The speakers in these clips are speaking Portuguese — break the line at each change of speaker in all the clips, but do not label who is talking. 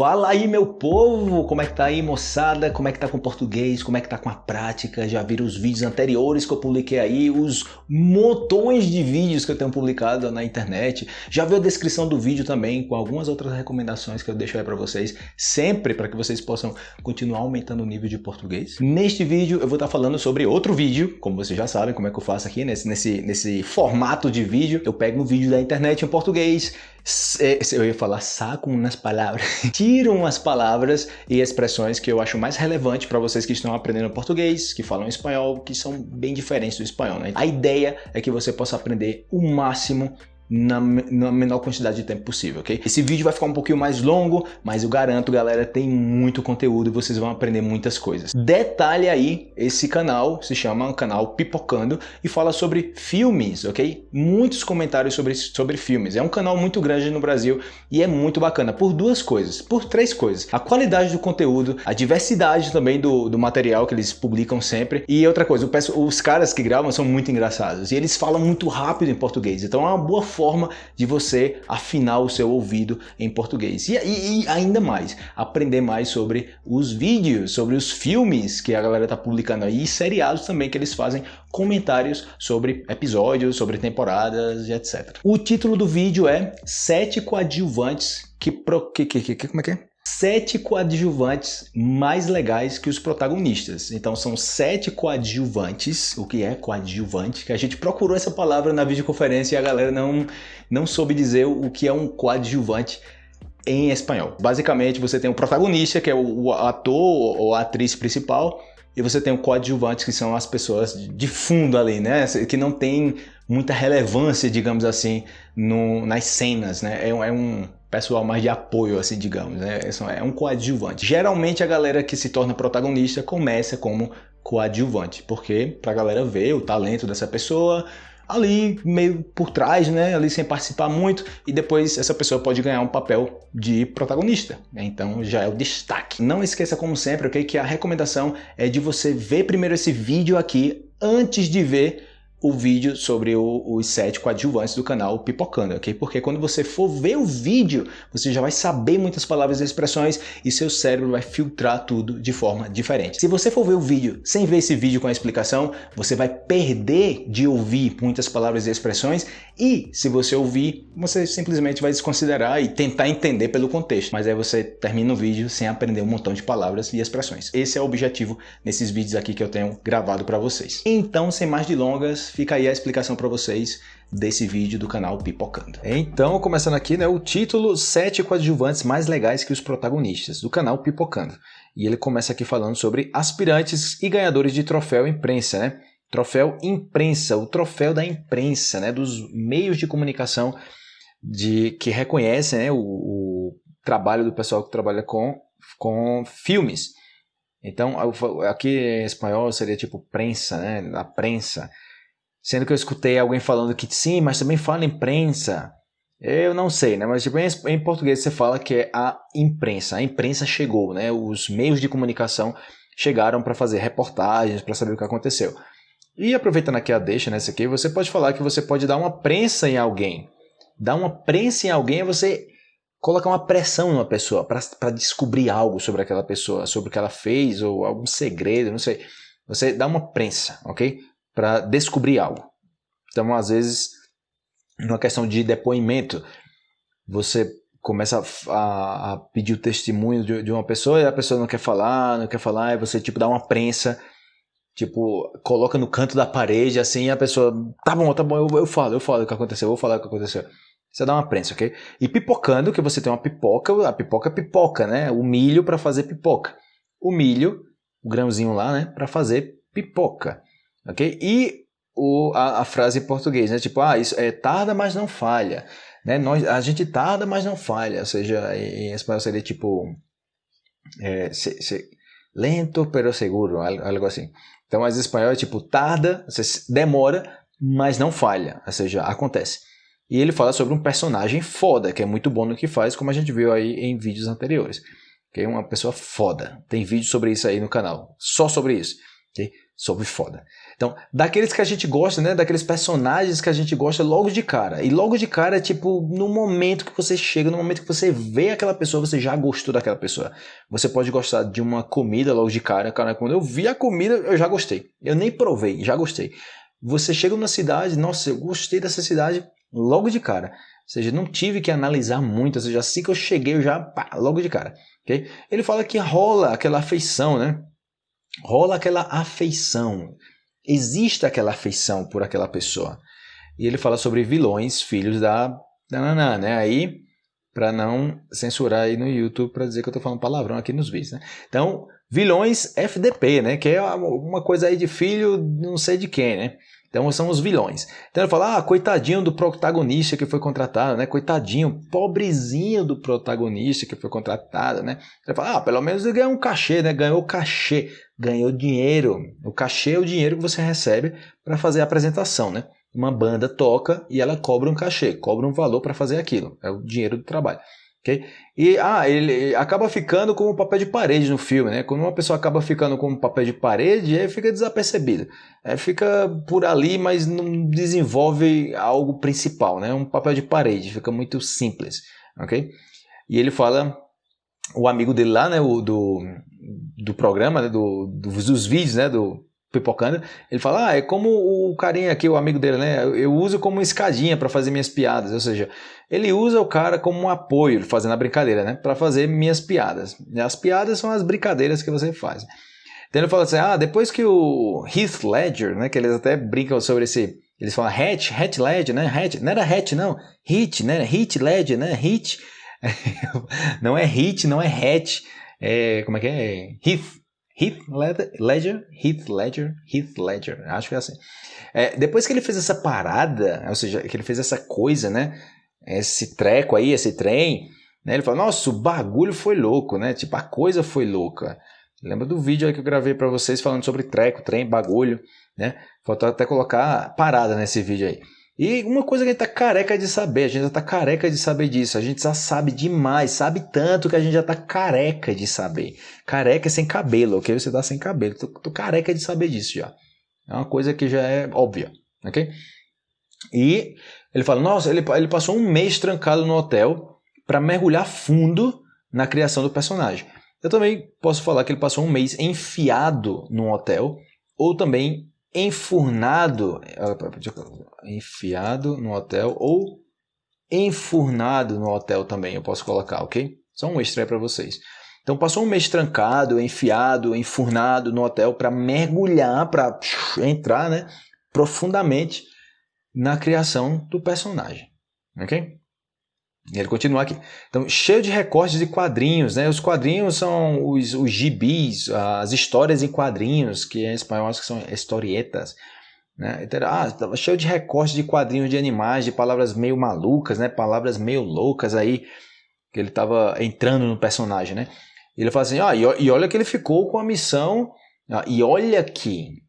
Fala aí meu povo, como é que tá aí moçada, como é que tá com o português, como é que tá com a prática, já viram os vídeos anteriores que eu publiquei aí, os montões de vídeos que eu tenho publicado na internet, já viu a descrição do vídeo também com algumas outras recomendações que eu deixo aí para vocês, sempre para que vocês possam continuar aumentando o nível de português. Neste vídeo eu vou estar tá falando sobre outro vídeo, como vocês já sabem como é que eu faço aqui nesse, nesse, nesse formato de vídeo, eu pego um vídeo da internet em português, eu ia falar saco nas palavras, tiram as palavras e expressões que eu acho mais relevante para vocês que estão aprendendo português, que falam espanhol, que são bem diferentes do espanhol. Né? A ideia é que você possa aprender o máximo na, na, menor quantidade de tempo possível, ok? Esse vídeo vai ficar um pouquinho mais longo, mas eu garanto, galera, tem muito conteúdo e vocês vão aprender muitas coisas. Detalhe aí, esse canal se chama canal Pipocando e fala sobre filmes, ok? Muitos comentários sobre, sobre filmes. É um canal muito grande no Brasil e é muito bacana por duas coisas, por três coisas. A qualidade do conteúdo, a diversidade também do, do material que eles publicam sempre e outra coisa, os caras que gravam são muito engraçados e eles falam muito rápido em português, então é uma boa forma de você afinar o seu ouvido em português. E, e, e ainda mais, aprender mais sobre os vídeos, sobre os filmes que a galera tá publicando aí, e seriados também que eles fazem comentários sobre episódios, sobre temporadas e etc. O título do vídeo é Sete coadjuvantes que, pro, que, que, que como é que é? Sete coadjuvantes mais legais que os protagonistas. Então são sete coadjuvantes, o que é coadjuvante, que a gente procurou essa palavra na videoconferência e a galera não, não soube dizer o que é um coadjuvante em espanhol. Basicamente você tem o protagonista, que é o ator ou a atriz principal, e você tem o coadjuvante, que são as pessoas de fundo ali, né? Que não tem muita relevância, digamos assim, no, nas cenas, né? É, é um pessoal mais de apoio, assim, digamos, né? É um coadjuvante. Geralmente a galera que se torna protagonista começa como coadjuvante, porque pra galera ver o talento dessa pessoa, ali meio por trás, né, ali sem participar muito, e depois essa pessoa pode ganhar um papel de protagonista. Então já é o destaque. Não esqueça, como sempre, okay, que a recomendação é de você ver primeiro esse vídeo aqui antes de ver o vídeo sobre o, os sete coadjuvantes do canal Pipocando, ok? Porque quando você for ver o vídeo, você já vai saber muitas palavras e expressões e seu cérebro vai filtrar tudo de forma diferente. Se você for ver o vídeo sem ver esse vídeo com a explicação, você vai perder de ouvir muitas palavras e expressões e se você ouvir, você simplesmente vai desconsiderar e tentar entender pelo contexto. Mas aí você termina o vídeo sem aprender um montão de palavras e expressões. Esse é o objetivo nesses vídeos aqui que eu tenho gravado para vocês. Então, sem mais delongas, fica aí a explicação para vocês desse vídeo do canal Pipocando. Então, começando aqui, né, o título 7 coadjuvantes mais legais que os protagonistas, do canal Pipocando. E ele começa aqui falando sobre aspirantes e ganhadores de troféu imprensa, né? Troféu imprensa, o troféu da imprensa, né, dos meios de comunicação de que reconhecem né, o, o trabalho do pessoal que trabalha com, com filmes. Então, aqui em espanhol seria tipo prensa, né, a prensa. Sendo que eu escutei alguém falando que sim, mas também fala imprensa. Eu não sei, né? Mas tipo, em, português você fala que é a imprensa. A imprensa chegou, né? Os meios de comunicação chegaram para fazer reportagens, para saber o que aconteceu. E aproveitando aqui a deixa nessa aqui, você pode falar que você pode dar uma prensa em alguém. Dar uma prensa em alguém é você colocar uma pressão numa pessoa para descobrir algo sobre aquela pessoa, sobre o que ela fez ou algum segredo, não sei. Você dá uma prensa, ok? Para descobrir algo. Então, às vezes, numa questão de depoimento, você começa a, a pedir o testemunho de, de, uma pessoa e a pessoa não quer falar, não quer falar, e você tipo dá uma prensa, tipo, coloca no canto da parede assim, e a pessoa, tá bom, tá bom, eu, eu falo, eu falo o que aconteceu, eu vou falar o que aconteceu. Você dá uma prensa, ok? E pipocando, que você tem uma pipoca, a pipoca é pipoca, né? O milho para fazer pipoca. O milho, o grãozinho lá, né? Para fazer pipoca ok? E o, a, a, frase em português, né? Tipo, ah, isso é tarda, mas não falha. Né? Nós, a gente tarda, mas não falha. Ou seja, em, espanhol seria tipo é, se, se, lento, pero seguro, algo, assim. Então, mas em espanhol é tipo tarda, demora, mas não falha. Ou seja, acontece. E ele fala sobre um personagem foda, que é muito bom no que faz, como a gente viu aí em vídeos anteriores. É uma pessoa foda. Tem vídeo sobre isso aí no canal, só sobre isso. Okay? Sobre foda. Então, daqueles que a gente gosta, né? Daqueles personagens que a gente gosta logo de cara. E logo de cara tipo, no momento que você chega, no momento que você vê aquela pessoa, você já gostou daquela pessoa. Você pode gostar de uma comida logo de cara. Cara, quando eu vi a comida, eu já gostei. Eu nem provei, já gostei. Você chega numa cidade, nossa, eu gostei dessa cidade logo de cara. Ou seja, não tive que analisar muito, ou seja, assim que eu cheguei, eu já, pá, logo de cara. Okay? Ele fala que rola aquela afeição, né? Rola aquela afeição, existe aquela afeição por aquela pessoa. E ele fala sobre vilões, filhos da nananã, né? Aí, para não censurar aí no YouTube para dizer que eu tô falando palavrão aqui nos vídeos, né? Então, vilões FDP, né? Que é uma coisa aí de filho não sei de quem, né? Então são os vilões. Então ele fala, ah, coitadinho do protagonista que foi contratado, né? Coitadinho, pobrezinho do protagonista que foi contratado, né? Ele fala, ah, pelo menos ele ganhou um cachê, né? Ganhou cachê, ganhou dinheiro. O cachê é o dinheiro que você recebe para fazer a apresentação, né? Uma banda toca e ela cobra um cachê, cobra um valor para fazer aquilo. É o dinheiro do trabalho. Okay? E ah, ele acaba ficando como papel de parede no filme, né? Quando uma pessoa acaba ficando como papel de parede, aí fica desapercebido. É, fica por ali, mas não desenvolve algo principal, né? Um papel de parede, fica muito simples, ok? E ele fala, o amigo dele lá, né? O, do, do programa, né? do, dos vídeos, né? Do, pipocando, ele fala, ah, é como o carinha aqui, o amigo dele, né? Eu uso como escadinha para fazer minhas piadas, ou seja, ele usa o cara como um apoio, fazendo a brincadeira, né? Para fazer minhas piadas. As piadas são as brincadeiras que você faz. Então ele fala assim, ah, depois que o Heath Ledger, né? Que eles até brincam sobre esse, eles falam Hatch, Hatch Ledger, né? Hatch, não era Hatch não, Hit, né? Hit Ledger, né? Hit, não é Hit, não é Hatch, é, como é que é? Heath, Heath Ledger, Heath Ledger, Heath Ledger, acho que é assim. É, depois que ele fez essa parada, ou seja, que ele fez essa coisa, né? Esse treco aí, esse trem, né? Ele fala, nossa, o bagulho foi louco, né? Tipo, a coisa foi louca. Lembra do vídeo aí que eu gravei para vocês falando sobre treco, trem, bagulho, né? Faltou até colocar parada nesse vídeo aí. E uma coisa que a gente tá careca de saber, a gente já tá careca de saber disso, a gente já sabe demais, sabe tanto que a gente já tá careca de saber. Careca sem cabelo, ok? Você tá sem cabelo, tô, tô careca de saber disso já. É uma coisa que já é óbvia, ok? E ele fala, nossa, ele, ele passou um mês trancado no hotel para mergulhar fundo na criação do personagem. Eu também posso falar que ele passou um mês enfiado num hotel, ou também enfurnado, enfiado no hotel ou enfurnado no hotel também, eu posso colocar, ok? Só um extra para vocês. Então passou um mês trancado, enfiado, enfurnado no hotel para mergulhar, para entrar, né, profundamente na criação do personagem, ok? E ele continua aqui. Então, cheio de recortes de quadrinhos, né? Os quadrinhos são os, os gibis, as histórias em quadrinhos, que em espanhol acho que são historietas. Né? Então, ah, estava cheio de recortes de quadrinhos de animais, de palavras meio malucas, né? Palavras meio loucas aí, que ele estava entrando no personagem, né? E ele fala assim, ah, e, e olha que ele ficou com a missão, ah, e olha que,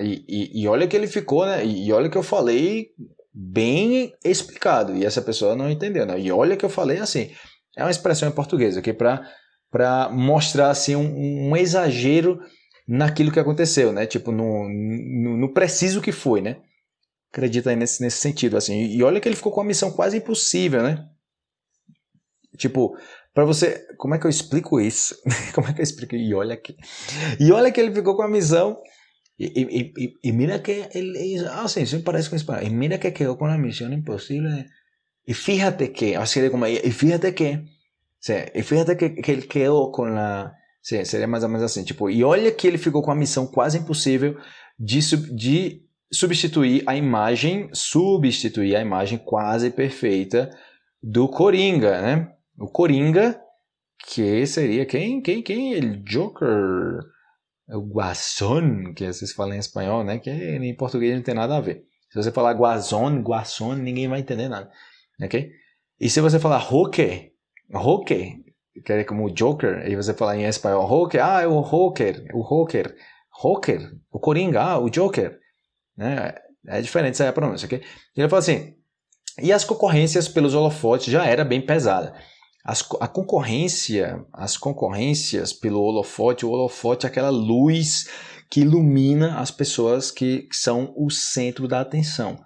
e, e, e olha que ele ficou, né? E, olha que eu falei bem explicado e essa pessoa não entendeu. Né? E olha que eu falei assim, é uma expressão em português, ok? Para mostrar assim, um, um, exagero naquilo que aconteceu, né? Tipo, no, no, no, preciso que foi, né? Acredita aí nesse, nesse sentido, assim. E olha que ele ficou com uma missão quase impossível, né? Tipo, para você... Como é que eu explico isso? como é que eu explico? E olha que... E olha que ele ficou com a missão Y, y, y, y, mira que él, él ah, sí, sí parece con español. Y mira que quedó con la misión imposible. Y fíjate que, así de como, y fíjate que, sí, y fíjate que, que ele quedou com a. Sim, seria mais ou menos assim. Tipo, e olha que ele ficou com a missão quase impossível de, de substituir a imagem, substituir a imagem quase perfeita do Coringa, né? O Coringa, que seria quem? Quem? Quem? Ele Joker o guasón, que vocês falam em espanhol, né? Que em português não tem nada a ver. Se você falar guasón, guasón, ninguém vai entender nada, ok? E se você falar roque, roque, que é como Joker, e você falar em espanhol roque, ah, é o rocker, o rocker, rocker, o coringa, ah, o Joker, né? É diferente essa é a pronúncia, ok? Ele fala assim, e as concorrências pelos holofotes já era bem pesada. As, a concorrência, as concorrências pelo holofote, o holofote é aquela luz que ilumina as pessoas que, que são o centro da atenção,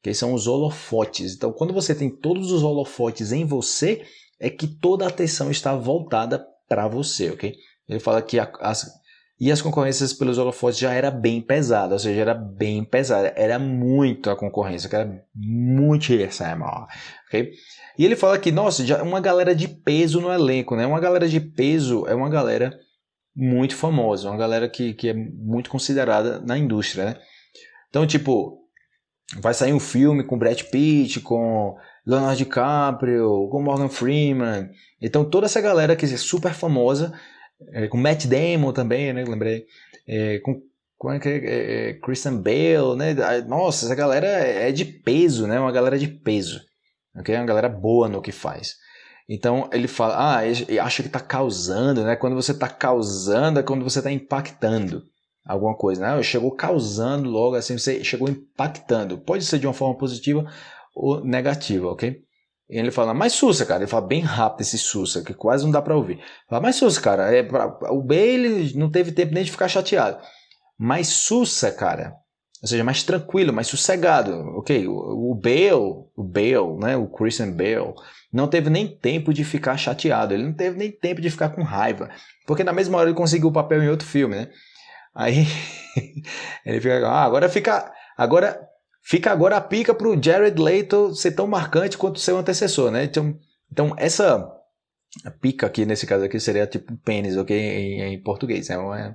que são os holofotes. Então, quando você tem todos os holofotes em você, é que toda a atenção está voltada para você, ok? Ele fala que a, as, e as concorrências pelos holofotes já era bem pesada, ou seja, era bem pesada, era muito a concorrência, que era muitíssimo, ok? E ele fala que, nossa, já uma galera de peso no elenco, né? Uma galera de peso é uma galera muito famosa, uma galera que, que é muito considerada na indústria, né? Então, tipo, vai sair um filme com Brad Pitt, com Leonardo DiCaprio, com Morgan Freeman. Então, toda essa galera que é super famosa é, com Matt Damon também, né? Lembrei. É, com como é que é, é, é Christian Bale, né? Nossa, essa galera é de peso, né? Uma galera de peso. Ok? Uma galera boa no que faz. Então ele fala, ah, acha que está causando, né? Quando você está causando é quando você está impactando alguma coisa, né? Chegou causando logo assim, você chegou impactando. Pode ser de uma forma positiva ou negativa, ok? E ele fala, mas Sussa, cara. Ele fala bem rápido esse Sussa, que quase não dá para ouvir. Fala, mas Sussa, cara, é pra... o Bale não teve tempo nem de ficar chateado. Mas Sussa, cara, ou seja, mais tranquilo, mais sossegado, ok? O, Bale, o Bale, né, o Christian Bale, não teve nem tempo de ficar chateado, ele não teve nem tempo de ficar com raiva, porque na mesma hora ele conseguiu o papel em outro filme, né? Aí ele fica, ah, agora fica, agora Fica agora a pica para o Jared Leto ser tão marcante quanto seu antecessor, né? Então, então essa pica aqui, nesse caso aqui, seria tipo pênis, ok? Em, em português, é uma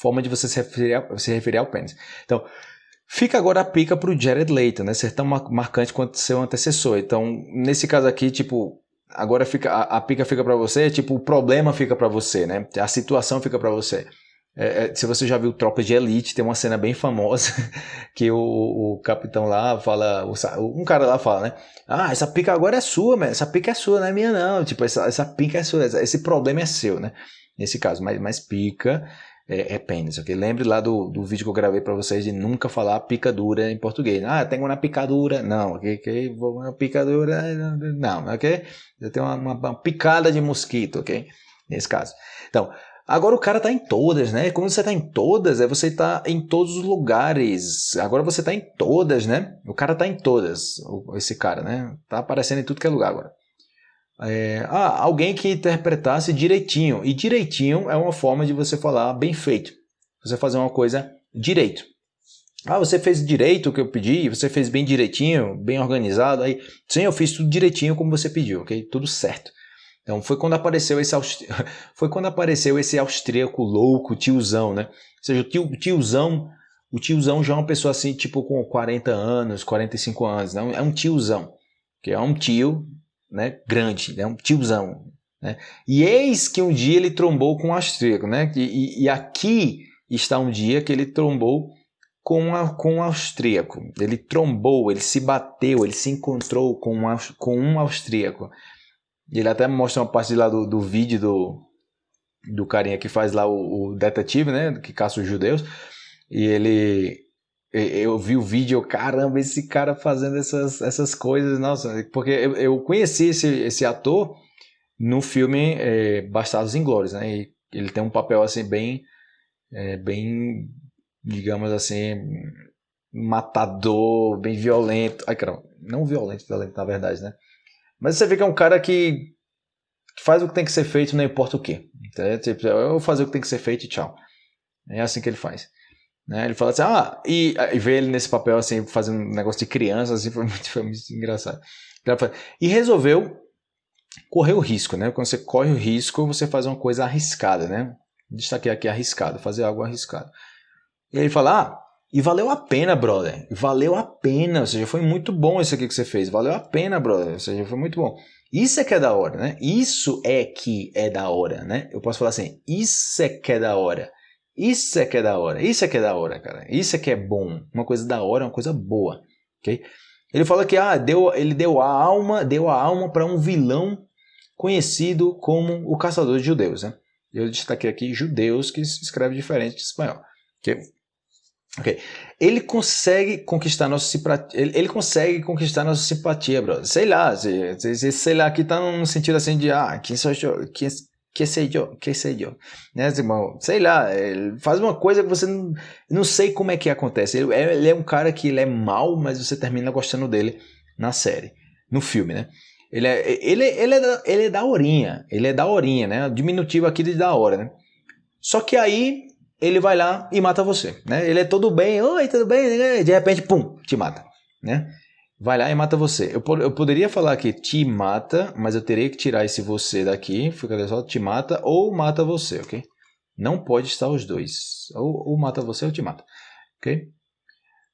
forma de você se referir, a, se referir ao pênis. Então, fica agora a pica para o Jared Leto, né? Ser tão marcante quanto seu antecessor. Então, nesse caso aqui, tipo, agora fica a, a pica fica para você, tipo, o problema fica para você, né? A situação fica para você. É, é, se você já viu Tropa de Elite, tem uma cena bem famosa que o, o capitão lá fala, o, um cara lá fala, né? Ah, essa pica agora é sua, mas essa pica é sua, não é minha não. Tipo, essa, essa pica é sua, esse problema é seu, né? Nesse caso, mas, mas pica é, é pênis, ok? Lembre lá do, do vídeo que eu gravei para vocês de nunca falar picadura em português. Ah, tenho uma picadura. Não, ok? okay? Uma picadura, não, ok? Eu tenho uma, uma, uma picada de mosquito, ok? Nesse caso. Então, Agora o cara tá em todas, né? Quando você tá em todas, é você tá em todos os lugares. Agora você tá em todas, né? O cara tá em todas, esse cara, né? Tá aparecendo em tudo que é lugar agora. É, ah, alguém que interpretasse direitinho. E direitinho é uma forma de você falar bem feito. Você fazer uma coisa direito. Ah, você fez direito o que eu pedi, você fez bem direitinho, bem organizado. Aí, sim, eu fiz tudo direitinho como você pediu, ok? Tudo certo. Então foi quando apareceu esse foi quando apareceu esse austríaco louco, tiozão, né? Ou seja, o tio, tiozão, o tiozão já é uma pessoa assim, tipo com 40 anos, 45 anos, não é um tiozão, que é um tio, né, grande, é um tiozão, né? E eis que um dia ele trombou com um austríaco, né? E, e aqui está um dia que ele trombou com, a, com um austríaco. Ele trombou, ele se bateu, ele se encontrou com um, com um austríaco. Ele até mostra uma parte lá do, do vídeo do, do carinha que faz lá o, o detetive, né? Que caça os judeus. E ele. Eu vi o vídeo, caramba, esse cara fazendo essas, essas coisas, nossa, porque eu, eu conheci esse, esse ator no filme é, Bastardos Inglórios, né? E ele tem um papel assim bem, é, bem, digamos assim, matador, bem violento. Ai, caramba, não violento, violento na verdade, né? Mas você vê que é um cara que faz o que tem que ser feito, não importa o que. Então, tipo, eu vou fazer o que tem que ser feito e tchau. É assim que ele faz. Né? Ele fala assim, ah, e, e vê ele nesse papel assim, fazendo um negócio de criança, assim, foi muito, foi muito engraçado. E resolveu correr o risco, né? Quando você corre o risco, você faz uma coisa arriscada, né? Destaquei aqui arriscado, fazer algo arriscado. E ele fala, ah, e valeu a pena, brother. Valeu a pena. Ou seja, foi muito bom isso aqui que você fez. Valeu a pena, brother. Ou seja, foi muito bom. Isso é que é da hora, né? Isso é que é da hora, né? Eu posso falar assim, isso é que é da hora. Isso é que é da hora. Isso é que é da hora, cara. Isso é que é bom. Uma coisa da hora, uma coisa boa, ok? Ele fala que ah, deu, ele deu a alma, deu a alma para um vilão conhecido como o caçador de judeus, né? Eu destaquei aqui judeus que se escreve diferente de espanhol, ok? Ok. Ele consegue conquistar nossa simpatia. Ele, ele, consegue conquistar nossa simpatia, brother. Sei lá, sei, sei, sei lá, aqui tá num sentido assim de ah, quem sou eu? Quem, que sei eu, que sei eu, né, irmão? Sei lá, ele faz uma coisa que você não, não sei como é que acontece. Ele é, ele é um cara que ele é mal, mas você termina gostando dele na série, no filme, né? Ele é, ele, ele é, da, ele é da horinha, ele é da horinha, né? Diminutivo aqui de da hora, né? Só que aí ele vai lá e mata você, né? Ele é todo bem, oi, tudo bem, de repente, pum, te mata, né? Vai lá e mata você. Eu, eu poderia falar que te mata, mas eu teria que tirar esse você daqui, fica só te mata ou mata você, ok? Não pode estar os dois. Ou, ou mata você ou te mata, ok?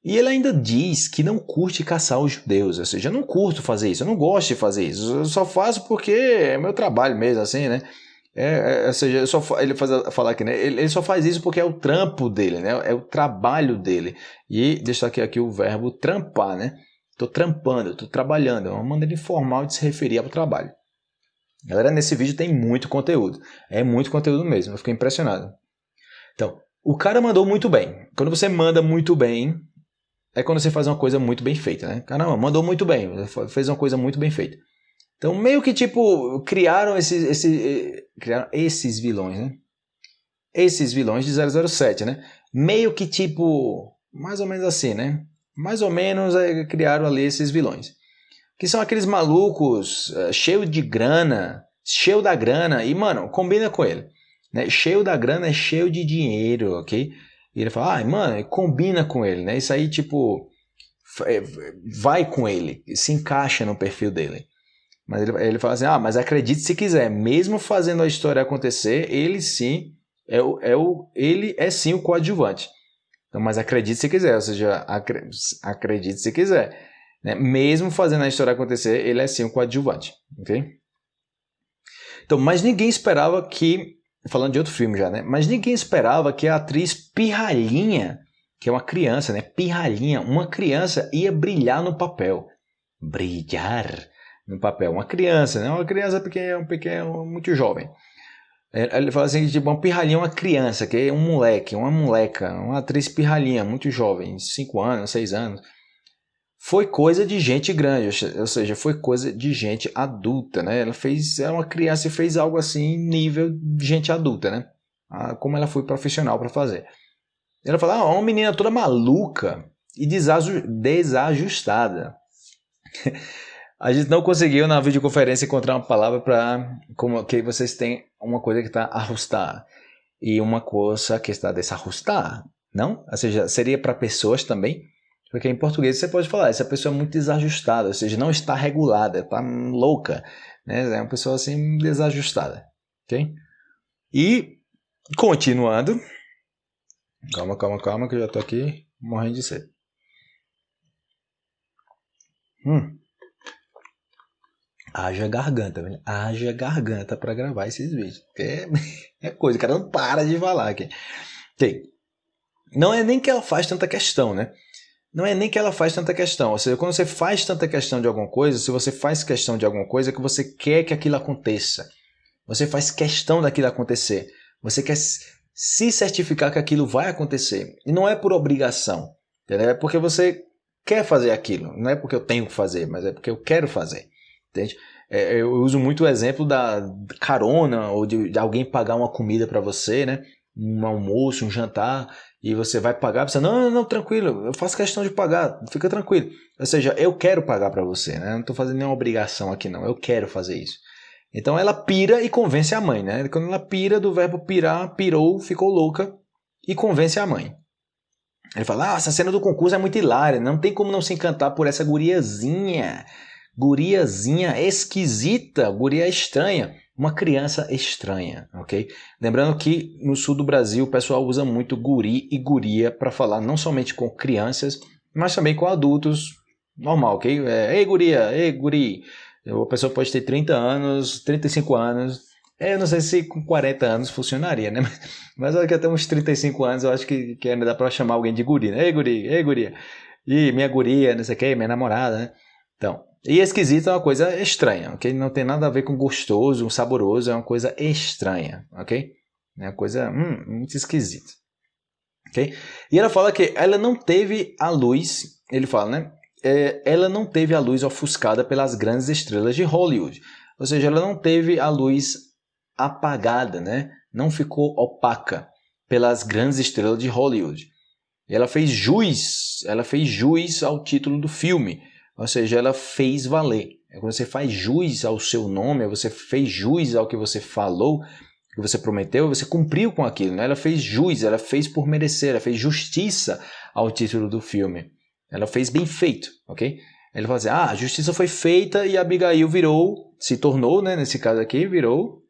E ele ainda diz que não curte caçar os judeus, ou seja, eu não curto fazer isso, eu não gosto de fazer isso, eu só faço porque é meu trabalho mesmo, assim, né? É, é, ou seja, só, ele faz falar aqui, né? Ele, ele, só faz isso porque é o trampo dele, né? É o trabalho dele. E destaque aqui o verbo trampar, né? Estou trampando, estou trabalhando. É uma maneira informal de se referir ao trabalho. Galera, nesse vídeo tem muito conteúdo. É muito conteúdo mesmo. Eu fiquei impressionado. Então, o cara mandou muito bem. Quando você manda muito bem, é quando você faz uma coisa muito bem feita, né? Caramba, mandou muito bem. Fez uma coisa muito bem feita. Então, meio que tipo, criaram esses, esses, criaram esses vilões, né? Esses vilões de 007, né? Meio que tipo, mais ou menos assim, né? Mais ou menos criaram ali esses vilões. Que são aqueles malucos uh, cheio de grana, cheio da grana, e mano, combina com ele. Né? Cheio da grana é cheio de dinheiro, ok? E ele fala, ah, mano, combina com ele, né? Isso aí, tipo, é, vai com ele, se encaixa no perfil dele. Mas ele, ele fala assim, ah, mas acredite se quiser, mesmo fazendo a história acontecer, ele sim é o, é o, ele é sim o coadjuvante. Então, mas acredite se quiser, ou seja, acredite se quiser. Né? Mesmo fazendo a história acontecer, ele é sim um coadjuvante. ok? Então, mas ninguém esperava que, falando de outro filme já, né? Mas ninguém esperava que a atriz Pirralhinha, que é uma criança, né? Pirralhinha, uma criança ia brilhar no papel. Brilhar no papel. Uma criança, né? Uma criança pequena, um pequeno, muito jovem. É, ele fala assim, tipo, uma pirralhinha é uma criança, que é um moleque, uma moleca, uma atriz pirralhinha, muito jovem, 5 anos, 6 anos. Foi coisa de gente grande, ou seja, foi coisa de gente adulta, né? Ela fez, é uma criança e fez algo assim, nível de gente adulta, né? Como ela foi profissional para fazer. Ela fala, ah, uma menina toda maluca e desajustada. A gente não conseguiu na videoconferência encontrar uma palavra para como que vocês têm uma coisa que está ajustar e uma coisa que está desajustar, não? Ou seja, seria para pessoas também, porque em português você pode falar, essa pessoa é muito desajustada, ou seja, não está regulada, está louca, né? É uma pessoa assim desajustada, ok? E continuando, calma, calma, calma, que eu já estou aqui morrendo de sede. Hum. Haja garganta, velho. Haja garganta para gravar esses vídeos. É, é coisa, o cara não para de falar aqui. Okay. Não é nem que ela faz tanta questão, né? Não é nem que ela faz tanta questão. Ou seja, quando você faz tanta questão de alguma coisa, se você faz questão de alguma coisa, é que você quer que aquilo aconteça. Você faz questão daquilo acontecer. Você quer se certificar que aquilo vai acontecer. E não é por obrigação. Entendeu? É porque você quer fazer aquilo. Não é porque eu tenho que fazer, mas é porque eu quero fazer. Entende? É, eu uso muito o exemplo da carona ou de, de alguém pagar uma comida para você, né? Um almoço, um jantar, e você vai pagar, você não, não, não, tranquilo, eu faço questão de pagar, fica tranquilo. Ou seja, eu quero pagar para você, né? Eu não estou fazendo nenhuma obrigação aqui não, eu quero fazer isso. Então ela pira e convence a mãe, né? Quando ela pira do verbo pirar, pirou, ficou louca e convence a mãe. Ele fala: "Ah, essa cena do concurso é muito hilária, não tem como não se encantar por essa guriazinha guriazinha esquisita, guria estranha, uma criança estranha, ok? Lembrando que no sul do Brasil o pessoal usa muito guri e guria para falar não somente com crianças, mas também com adultos, normal, ok? É, ei guria, ei guri, a pessoa pode ter 30 anos, 35 anos, é, eu não sei se com 40 anos funcionaria, né? Mas que até uns 35 anos eu acho que, que ainda dá para chamar alguém de guri, né? Ei guri, ei guria, e minha guria, não sei o que, minha namorada, né? Então, e esquisito é uma coisa estranha, ok? Não tem nada a ver com gostoso, saboroso, é uma coisa estranha, ok? É uma coisa hum, muito esquisita, ok? E ela fala que ela não teve a luz, ele fala, né? É, ela não teve a luz ofuscada pelas grandes estrelas de Hollywood. Ou seja, ela não teve a luz apagada, né? Não ficou opaca pelas grandes estrelas de Hollywood. Ela fez jus, ela fez jus ao título do filme, ou seja, ela fez valer. É quando você faz jus ao seu nome, você fez jus ao que você falou, que você prometeu, você cumpriu com aquilo. Né? Ela fez jus, ela fez por merecer, ela fez justiça ao título do filme. Ela fez bem feito, ok? Ele fala assim, ah, a justiça foi feita e Abigail virou, se tornou, né, nesse caso aqui, virou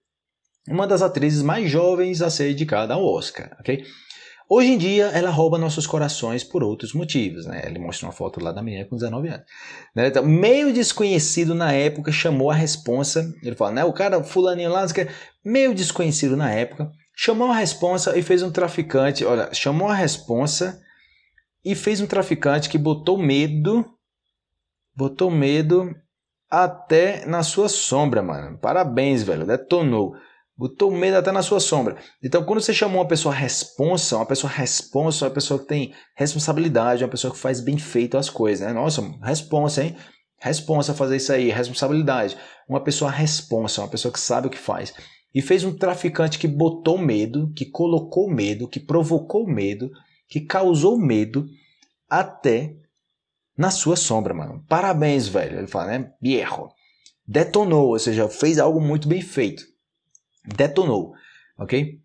uma das atrizes mais jovens a ser indicada ao Oscar, ok? Hoje em dia, ela rouba nossos corações por outros motivos, né? Ele mostra uma foto lá da menina com 19 anos. Né? Então, meio desconhecido na época, chamou a responsa, ele fala, né? O cara, fulaninho lá, meio desconhecido na época, chamou a responsa e fez um traficante, olha, chamou a responsa e fez um traficante que botou medo, botou medo até na sua sombra, mano. Parabéns, velho, detonou. Botou medo até na sua sombra. Então, quando você chamou uma pessoa responsa, uma pessoa responsa, uma pessoa que tem responsabilidade, uma pessoa que faz bem feito as coisas, né? Nossa, responsa, hein? Responsa fazer isso aí, responsabilidade. Uma pessoa responsa, uma pessoa que sabe o que faz. E fez um traficante que botou medo, que colocou medo, que provocou medo, que causou medo até na sua sombra, mano. Parabéns, velho. Ele fala, né? Viejo. Detonou, ou seja, fez algo muito bem feito. Detonou, ok?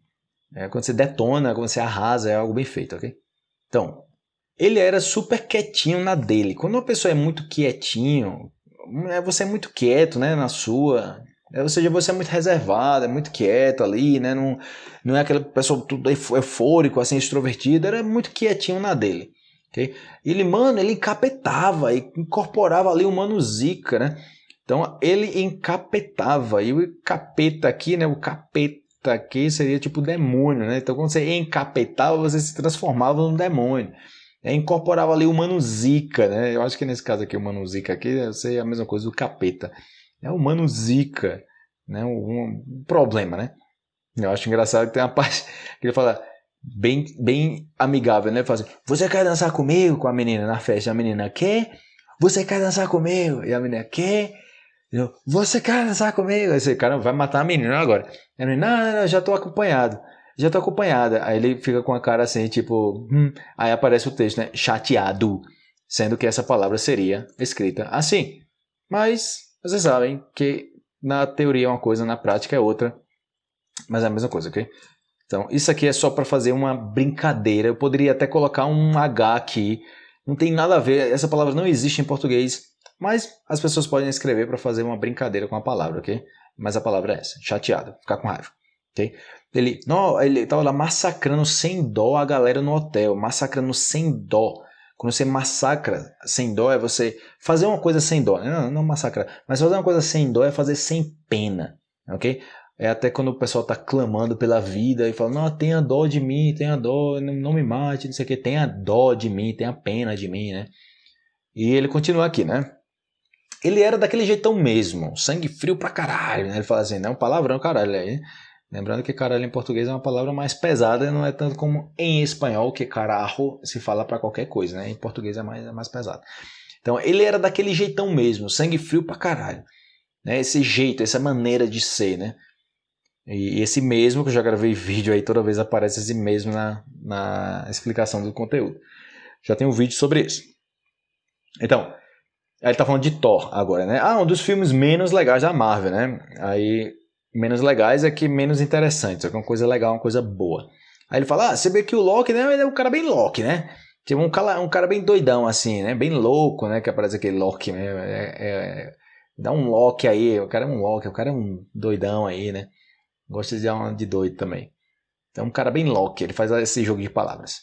É, quando você detona, quando você arrasa, é algo bem feito, ok? Então, ele era super quietinho na dele. Quando uma pessoa é muito quietinho, é, você é muito quieto, né, na sua, é, ou seja, você é muito reservado, é muito quieto ali, né? Não, não é aquela pessoa tudo eufórico, assim, extrovertido, era muito quietinho na dele. Okay? Ele, mano, ele encapetava e incorporava ali o mano Zika, né? Então ele encapetava, e o capeta aqui, né? O capeta aqui seria tipo demônio, né? Então quando você encapetava, você se transformava num demônio. É, incorporava ali o mano Zika, né? Eu acho que nesse caso aqui, o mano Zika aqui, deve ser a mesma coisa do capeta. É o mano Zika, né? Um, um problema, né? Eu acho engraçado que tem uma parte que ele fala bem, bem amigável, né? Fala assim, você quer dançar comigo com a menina na festa? A menina quer? Você quer dançar comigo? E a menina quer? Você quer dançar comigo? Esse cara vai matar a menina agora. Menina, não, não, não, já tô acompanhado. Já tô acompanhada. Aí ele fica com a cara assim, tipo, hum. aí aparece o texto, né? Chateado. Sendo que essa palavra seria escrita assim. Mas vocês sabem que na teoria é uma coisa, na prática é outra, mas é a mesma coisa, ok? Então, isso aqui é só para fazer uma brincadeira. Eu poderia até colocar um H aqui. Não tem nada a ver, essa palavra não existe em português, mas as pessoas podem escrever para fazer uma brincadeira com a palavra, ok? Mas a palavra é essa, chateado, ficar com raiva, ok? Ele, não, ele lá massacrando sem dó a galera no hotel, massacrando sem dó. Quando você massacra sem dó, é você fazer uma coisa sem dó. Né? Não, não massacra. Mas fazer uma coisa sem dó é fazer sem pena. Ok? É até quando o pessoal está clamando pela vida e fala: Não, tenha dó de mim, tenha dó, não, me mate, não sei o que, tenha dó de mim, tenha pena de mim, né? E ele continua aqui, né? Ele era daquele jeitão mesmo, sangue frio pra caralho, né? Ele fala assim: Não, palavrão caralho aí. Lembrando que caralho em português é uma palavra mais pesada, não é tanto como em espanhol, que carajo se fala para qualquer coisa, né? Em português é mais, é mais pesado. Então ele era daquele jeitão mesmo, sangue frio pra caralho. Né? Esse jeito, essa maneira de ser, né? E esse mesmo, que eu já gravei vídeo aí, toda vez aparece esse mesmo na, na explicação do conteúdo. Já tem um vídeo sobre isso. Então, ele tá falando de Thor agora, né? Ah, um dos filmes menos legais da Marvel, né? Aí menos legais é que menos interessantes, é uma coisa legal, uma coisa boa. Aí ele fala, ah, você vê que o Loki, né, ele é um cara bem Loki, né? Tipo, um cara, um cara bem doidão, assim, né? Bem louco, né? Que aparece aquele Loki, né? É, é, dá um Loki aí, o cara é um Loki, o cara é um doidão aí, né? Gosta de dar uma de doido também. Então, um cara bem Loki, ele faz esse jogo de palavras.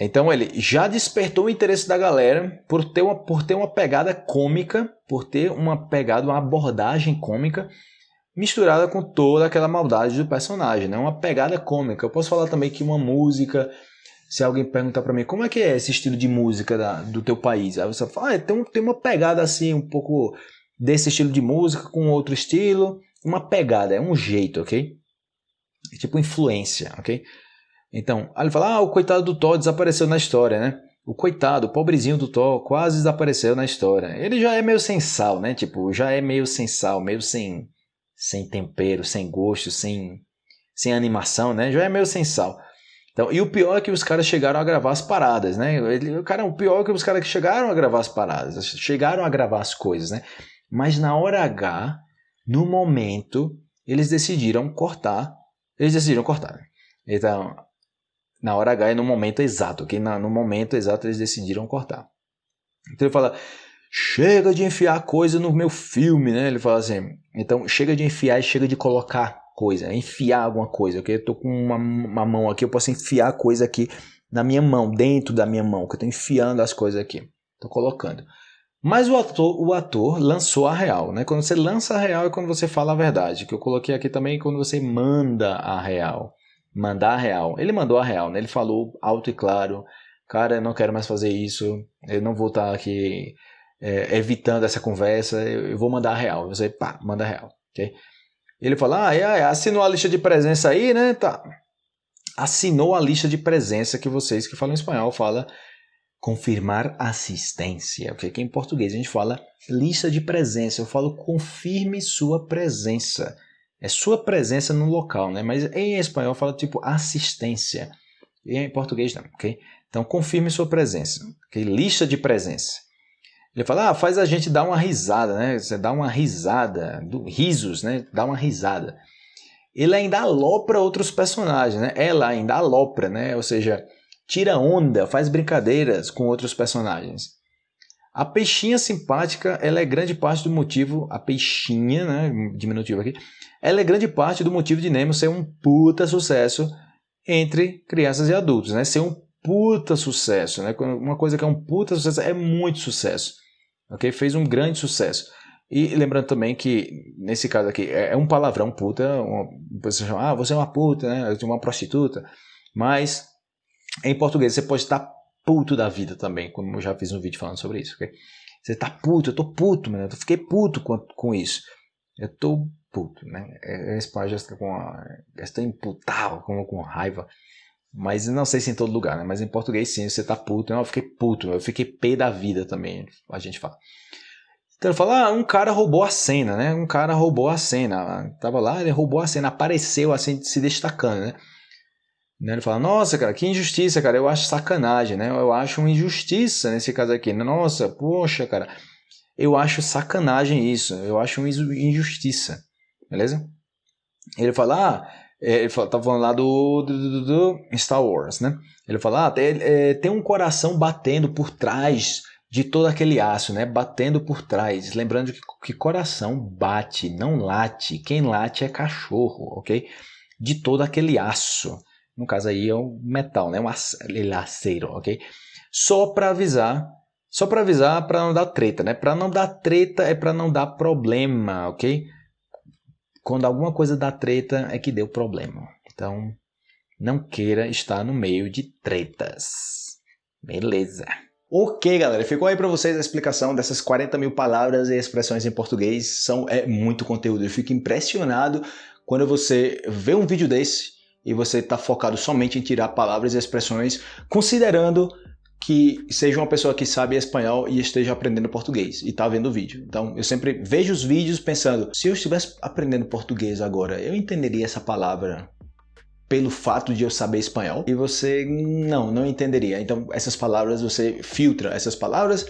Então ele já despertou o interesse da galera por ter uma, por ter uma pegada cômica, por ter uma pegada, uma abordagem cômica misturada com toda aquela maldade do personagem, né? Uma pegada cômica. Eu posso falar também que uma música, se alguém perguntar para mim como é que é esse estilo de música da, do teu país, aí você fala, ah, tem, tem uma pegada assim, um pouco desse estilo de música com outro estilo, uma pegada, é um jeito, ok? É tipo influência, ok? Então, aí ele fala, ah, o coitado do Thor desapareceu na história, né? O coitado, o pobrezinho do Thor quase desapareceu na história. Ele já é meio sem sal, né? Tipo, já é meio sem sal, meio sem sem tempero, sem gosto, sem, sem animação, né? Já é meio sem sal. Então, e o pior é que os caras chegaram a gravar as paradas, né? Ele, o, cara, o pior é que os caras chegaram a gravar as paradas, chegaram a gravar as coisas, né? Mas na hora H, no momento, eles decidiram cortar. Eles decidiram cortar. Né? Então, na hora H é no momento exato, ok? no momento exato eles decidiram cortar. Então ele fala, chega de enfiar coisa no meu filme, né? Ele fala assim, então chega de enfiar e chega de colocar coisa, enfiar alguma coisa, ok? Eu tô com uma, uma mão aqui, eu posso enfiar coisa aqui na minha mão, dentro da minha mão, que eu tô enfiando as coisas aqui, tô colocando. Mas o ator, o ator lançou a real, né? Quando você lança a real é quando você fala a verdade, que eu coloquei aqui também quando você manda a real mandar a real. Ele mandou a real, né? Ele falou alto e claro, cara, eu não quero mais fazer isso, eu não vou estar aqui é, evitando essa conversa, eu, eu, vou mandar a real. Você, pá, manda a real, ok? Ele fala, ah, é, é, assinou a lista de presença aí, né? Tá. Assinou a lista de presença que vocês que falam espanhol fala confirmar assistência, ok? Que em português a gente fala lista de presença, eu falo confirme sua presença. É sua presença no local, né? Mas em espanhol fala tipo assistência. E em português não, ok? Então confirme sua presença, ok? Lista de presença. Ele fala, ah, faz a gente dar uma risada, né? Você dá uma risada, do, risos, né? Dá uma risada. Ele ainda alopra outros personagens, né? Ela ainda alopra, né? Ou seja, tira onda, faz brincadeiras com outros personagens. A peixinha simpática, ela é grande parte do motivo, a peixinha, né, diminutivo aqui, ela é grande parte do motivo de Nemo ser um puta sucesso entre crianças e adultos, né? Ser um puta sucesso, né? Uma coisa que é um puta sucesso é muito sucesso, ok? Fez um grande sucesso. E lembrando também que, nesse caso aqui, é, é um palavrão puta, uma pessoa chama, ah, você é uma puta, né? Uma prostituta, mas em português você pode estar puto da vida também, como eu já fiz um vídeo falando sobre isso, ok? Você tá puto, eu tô puto, mano, eu fiquei puto com, com isso. Eu tô puto, né? É, esse pai já está com está imputado, com, com raiva. Mas não sei se em todo lugar, né? Mas em português sim, você tá puto. Eu fiquei puto, eu fiquei pé da vida também, a gente fala. Então fala, ah, um cara roubou a cena, né? Um cara roubou a cena. Tava lá, ele roubou a cena, apareceu assim, se destacando, né? Né? Ele fala, nossa, cara, que injustiça, cara, eu acho sacanagem, né? Eu acho uma injustiça nesse caso aqui. Nossa, poxa, cara, eu acho sacanagem isso, eu acho uma injustiça, beleza? Ele fala, ah, é, ele fala, tá falando lá do, do, do, do, Star Wars, né? Ele fala, ah, tem, é, tem um coração batendo por trás de todo aquele aço, né? Batendo por trás. Lembrando que, que coração bate, não late. Quem late é cachorro, ok? De todo aquele aço. No caso aí é um metal, né? Um aceiro, ok? Só para avisar, só para avisar para não dar treta, né? Para não dar treta é para não dar problema, ok? Quando alguma coisa dá treta é que deu problema. Então, não queira estar no meio de tretas. Beleza. Ok, galera, ficou aí para vocês a explicação dessas 40 mil palavras e expressões em português. São, é muito conteúdo. Eu fico impressionado quando você vê um vídeo desse e você está focado somente em tirar palavras e expressões, considerando que seja uma pessoa que sabe espanhol e esteja aprendendo português e está vendo o vídeo. Então eu sempre vejo os vídeos pensando, se eu estivesse aprendendo português agora, eu entenderia essa palavra pelo fato de eu saber espanhol? E você não, não entenderia. Então essas palavras você filtra essas palavras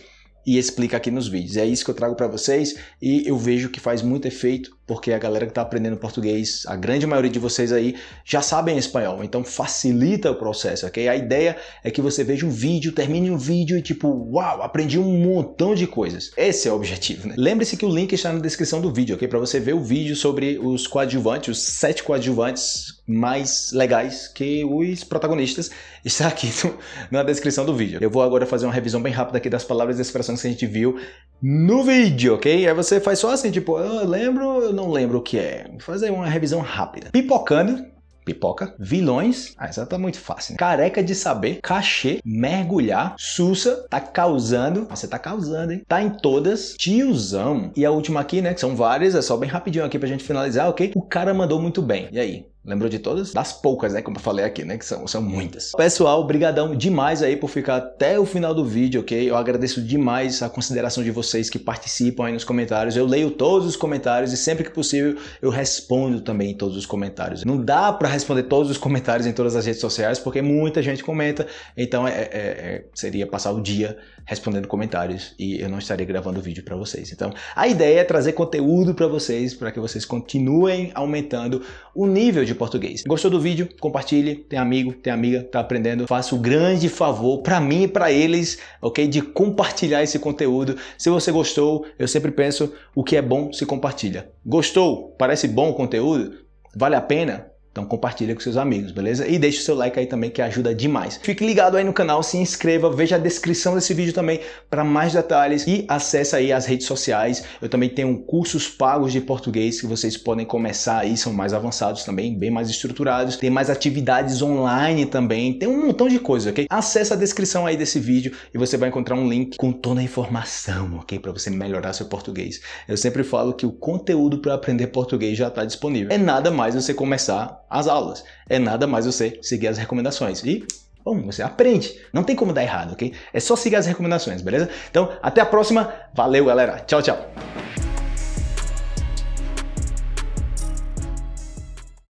e explica aqui nos vídeos. É isso que eu trago para vocês e eu vejo que faz muito efeito porque a galera que está aprendendo português, a grande maioria de vocês aí já sabem espanhol, então facilita o processo, ok? A ideia é que você veja um vídeo, termine um vídeo e tipo, uau, aprendi um montão de coisas. Esse é o objetivo, né? Lembre-se que o link está na descrição do vídeo, ok? Para você ver o vídeo sobre os coadjuvantes, os sete coadjuvantes mais legais que os protagonistas está aqui no, na descrição do vídeo. Eu vou agora fazer uma revisão bem rápida aqui das palavras e expressões que a gente viu no vídeo, ok? Aí você faz só assim, tipo, eu lembro, eu não lembro o que é. Vou fazer uma revisão rápida. Pipocando, pipoca, vilões, ah, essa tá muito fácil, né? Careca de saber, cachê, mergulhar, sussa, tá causando, você tá causando, hein? Tá em todas, tiozão. E a última aqui, né, que são várias, é só bem rapidinho aqui pra gente finalizar, ok? O cara mandou muito bem. E aí? Lembrou de todas? Das poucas, né? Como eu falei aqui, né? Que são, são muitas. Pessoal, brigadão demais aí por ficar até o final do vídeo, ok? Eu agradeço demais a consideração de vocês que participam aí nos comentários. Eu leio todos os comentários e sempre que possível eu respondo também todos os comentários. Não dá para responder todos os comentários em todas as redes sociais porque muita gente comenta, então é, é, é, seria passar o dia respondendo comentários e eu não estaria gravando vídeo para vocês. Então, a ideia é trazer conteúdo para vocês, para que vocês continuem aumentando o nível de português. Gostou do vídeo? Compartilhe, tem amigo, tem amiga, tá aprendendo. Faça o grande favor para mim e para eles, ok? De compartilhar esse conteúdo. Se você gostou, eu sempre penso, o que é bom se compartilha. Gostou? Parece bom o conteúdo? Vale a pena? Então compartilha com seus amigos, beleza? E deixa o seu like aí também que ajuda demais. Fique ligado aí no canal, se inscreva, veja a descrição desse vídeo também para mais detalhes e acesse aí as redes sociais. Eu também tenho cursos pagos de português que vocês podem começar aí, são mais avançados também, bem mais estruturados. Tem mais atividades online também, tem um montão de coisa, ok? Acesse a descrição aí desse vídeo e você vai encontrar um link com toda a informação, ok? Para você melhorar seu português. Eu sempre falo que o conteúdo para aprender português já está disponível. É nada mais você começar as aulas. É nada mais você seguir as recomendações. E bom, você aprende. Não tem como dar errado, ok? É só seguir as recomendações, beleza? Então, até a próxima. Valeu, galera. Tchau, tchau.